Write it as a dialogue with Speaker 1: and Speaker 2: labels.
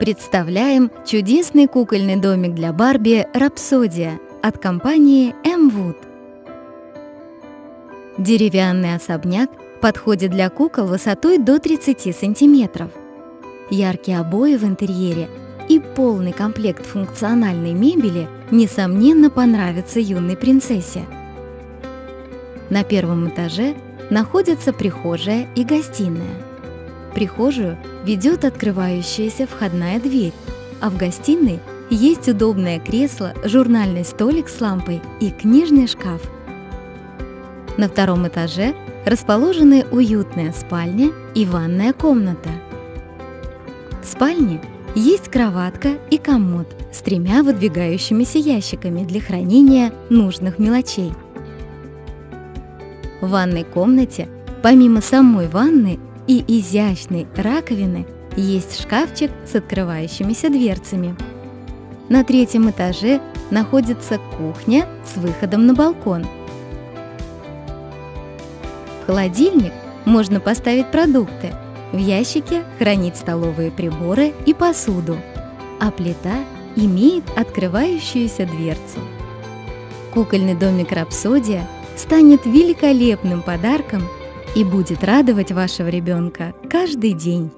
Speaker 1: Представляем чудесный кукольный домик для Барби «Рапсодия» от компании M-Wood. Деревянный особняк подходит для кукол высотой до 30 сантиметров. Яркие обои в интерьере и полный комплект функциональной мебели несомненно понравятся юной принцессе. На первом этаже находятся прихожая и гостиная. Прихожую ведет открывающаяся входная дверь, а в гостиной есть удобное кресло, журнальный столик с лампой и книжный шкаф. На втором этаже расположены уютная спальня и ванная комната. В спальне есть кроватка и комод с тремя выдвигающимися ящиками для хранения нужных мелочей. В ванной комнате, помимо самой ванны, и изящной раковины есть шкафчик с открывающимися дверцами. На третьем этаже находится кухня с выходом на балкон. В холодильник можно поставить продукты, в ящике хранить столовые приборы и посуду, а плита имеет открывающуюся дверцу. Кукольный домик «Рапсодия» станет великолепным подарком и будет радовать вашего ребенка каждый день.